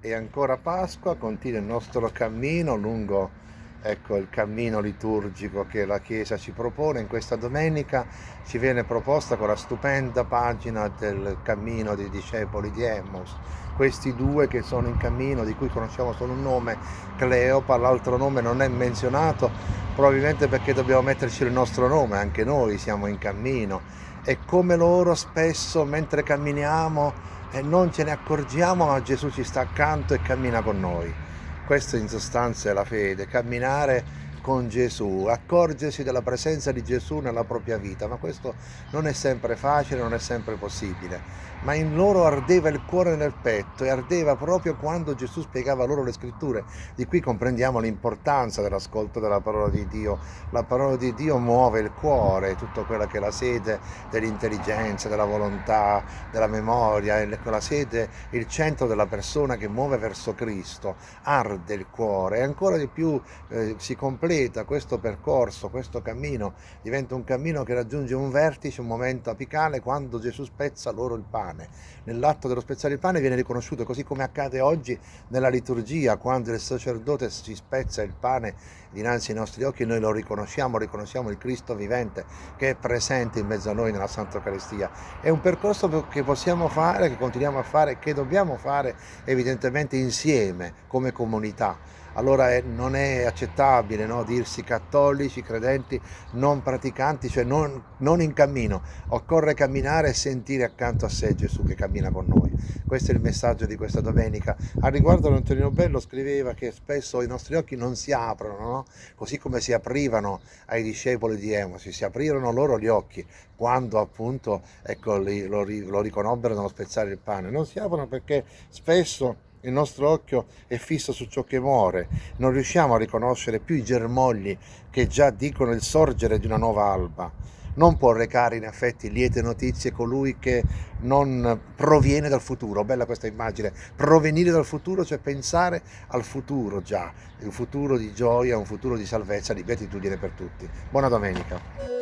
e ancora Pasqua, continua il nostro cammino lungo ecco, il cammino liturgico che la Chiesa ci propone. In questa domenica ci viene proposta con la stupenda pagina del cammino dei discepoli di Emmaus. Questi due che sono in cammino, di cui conosciamo solo un nome, Cleopa, l'altro nome non è menzionato, probabilmente perché dobbiamo metterci il nostro nome, anche noi siamo in cammino. E come loro spesso mentre camminiamo e non ce ne accorgiamo, ma Gesù ci sta accanto e cammina con noi. Questo in sostanza è la fede, camminare con Gesù, accorgersi della presenza di Gesù nella propria vita, ma questo non è sempre facile, non è sempre possibile. Ma in loro ardeva il cuore nel petto e ardeva proprio quando Gesù spiegava loro le scritture. Di qui comprendiamo l'importanza dell'ascolto della parola di Dio. La parola di Dio muove il cuore, tutto quello che è la sede dell'intelligenza, della volontà, della memoria, la sede, il centro della persona che muove verso Cristo, arde il cuore e ancora di più eh, si completa completa questo percorso, questo cammino, diventa un cammino che raggiunge un vertice, un momento apicale quando Gesù spezza loro il pane. Nell'atto dello spezzare il pane viene riconosciuto, così come accade oggi nella liturgia, quando il sacerdote si spezza il pane dinanzi ai nostri occhi, noi lo riconosciamo, riconosciamo il Cristo vivente che è presente in mezzo a noi nella Santa Eucaristia. È un percorso che possiamo fare, che continuiamo a fare, che dobbiamo fare evidentemente insieme, come comunità allora è, non è accettabile no, dirsi cattolici, credenti, non praticanti, cioè non, non, in cammino. Occorre camminare e sentire accanto a sé Gesù che cammina con noi. Questo è il messaggio di questa domenica. A riguardo Antonino Bello scriveva che spesso i nostri occhi non si aprono, no? così come si aprivano ai discepoli di Emosi, si aprirono loro gli occhi quando appunto ecco, lo, lo riconobbero nello spezzare il pane. Non si aprono perché spesso il nostro occhio è fisso su ciò che muore, non riusciamo a riconoscere più i germogli che già dicono il sorgere di una nuova alba. Non può recare in effetti liete notizie colui che non proviene dal futuro. Bella questa immagine. Provenire dal futuro, cioè pensare al futuro già, un futuro di gioia, un futuro di salvezza, di beatitudine per tutti. Buona domenica.